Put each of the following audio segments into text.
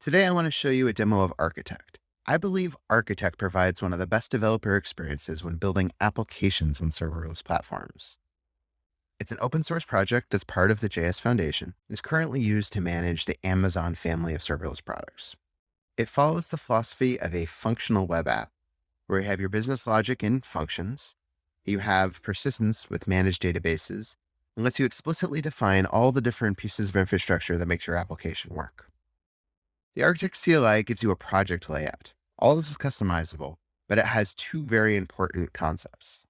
Today, I want to show you a demo of Architect. I believe Architect provides one of the best developer experiences when building applications on serverless platforms. It's an open source project that's part of the JS Foundation and is currently used to manage the Amazon family of serverless products. It follows the philosophy of a functional web app, where you have your business logic in functions, you have persistence with managed databases, and lets you explicitly define all the different pieces of infrastructure that makes your application work. The Architect CLI gives you a project layout. All this is customizable, but it has two very important concepts.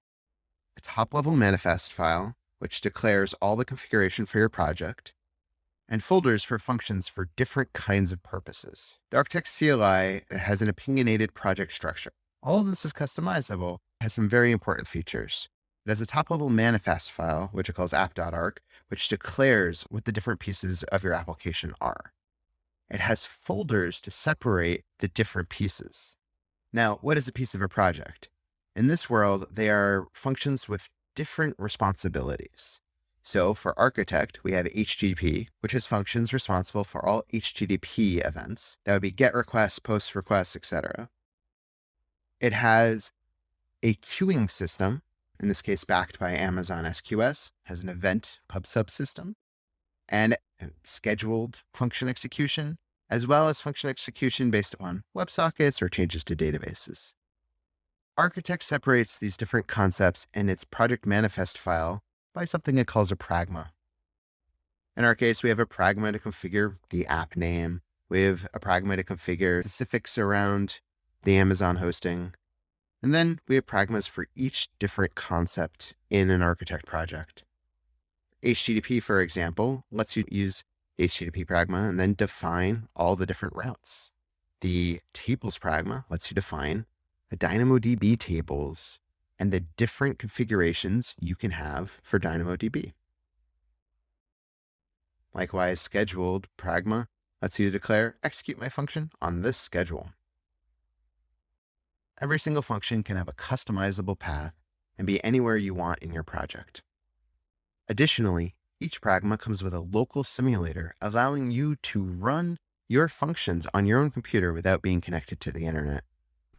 A top-level manifest file, which declares all the configuration for your project, and folders for functions for different kinds of purposes. The Architect CLI has an opinionated project structure. All of this is customizable, has some very important features. It has a top-level manifest file, which it calls app.arc, which declares what the different pieces of your application are it has folders to separate the different pieces. Now, what is a piece of a project? In this world, they are functions with different responsibilities. So for Architect, we have HTTP, which is functions responsible for all HTTP events. That would be GET requests, POST requests, etc. It has a queuing system, in this case backed by Amazon SQS, has an event pub sub system and scheduled function execution, as well as function execution based upon WebSockets or changes to databases. Architect separates these different concepts in its project manifest file by something it calls a pragma. In our case, we have a pragma to configure the app name. We have a pragma to configure specifics around the Amazon hosting. And then we have pragmas for each different concept in an architect project. HTTP, for example, lets you use HTTP pragma and then define all the different routes. The tables pragma lets you define the DynamoDB tables and the different configurations you can have for DynamoDB. Likewise, scheduled pragma lets you declare execute my function on this schedule. Every single function can have a customizable path and be anywhere you want in your project. Additionally, each Pragma comes with a local simulator, allowing you to run your functions on your own computer without being connected to the internet.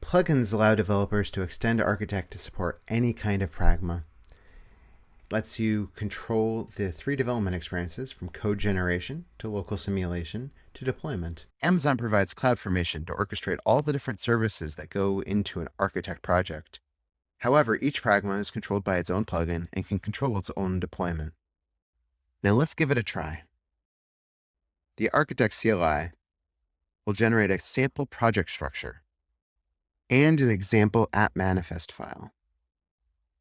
Plugins allow developers to extend Architect to support any kind of Pragma. It lets you control the three development experiences from code generation to local simulation to deployment. Amazon provides CloudFormation to orchestrate all the different services that go into an Architect project. However, each Pragma is controlled by its own plugin and can control its own deployment. Now let's give it a try. The Architect CLI will generate a sample project structure and an example app manifest file.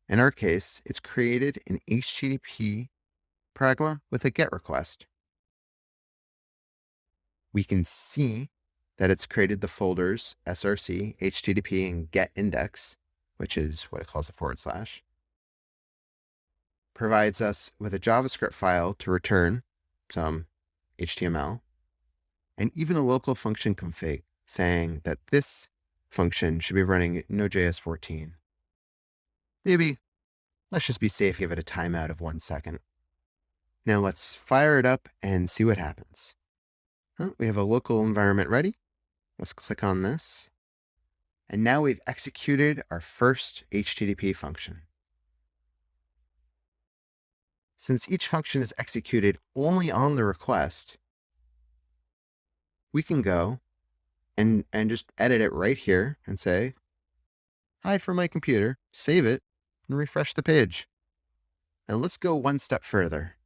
In our case, it's created in HTTP Pragma with a GET request. We can see that it's created the folders src, HTTP, and GET index which is what it calls a forward slash, provides us with a JavaScript file to return some HTML, and even a local function config saying that this function should be running Node.js 14. Maybe let's just be safe, give it a timeout of one second. Now let's fire it up and see what happens. we have a local environment ready. Let's click on this. And now we've executed our first HTTP function. Since each function is executed only on the request, we can go and, and just edit it right here and say, hi from my computer, save it, and refresh the page. Now let's go one step further.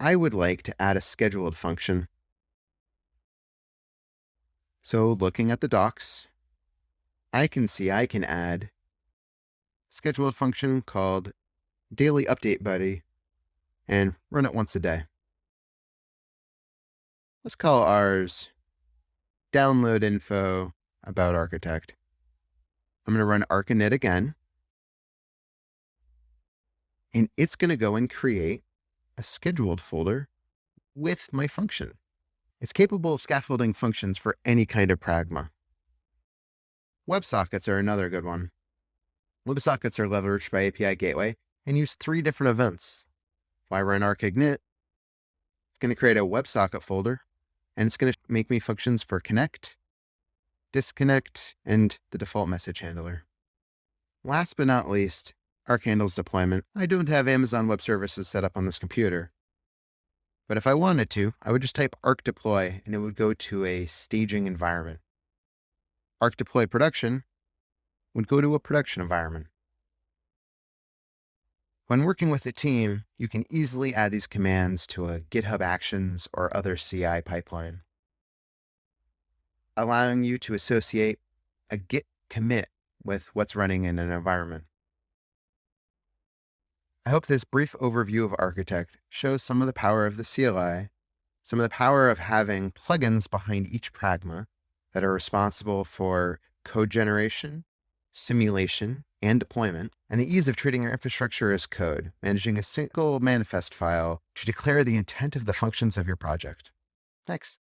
I would like to add a scheduled function. So looking at the docs, I can see I can add scheduled function called daily update buddy and run it once a day. Let's call ours download info about architect. I'm going to run arc init again. And it's going to go and create a scheduled folder with my function. It's capable of scaffolding functions for any kind of pragma. WebSockets are another good one. WebSockets are leveraged by API Gateway and use three different events. If I run arc init, it's going to create a WebSocket folder and it's going to make me functions for connect, disconnect, and the default message handler. Last but not least, ArcHandle's deployment. I don't have Amazon Web Services set up on this computer, but if I wanted to, I would just type arc deploy and it would go to a staging environment. Arc deploy production would go to a production environment. When working with a team, you can easily add these commands to a GitHub Actions or other CI pipeline, allowing you to associate a git commit with what's running in an environment. I hope this brief overview of Architect shows some of the power of the CLI, some of the power of having plugins behind each pragma that are responsible for code generation, simulation, and deployment, and the ease of treating your infrastructure as code, managing a single manifest file to declare the intent of the functions of your project. Thanks.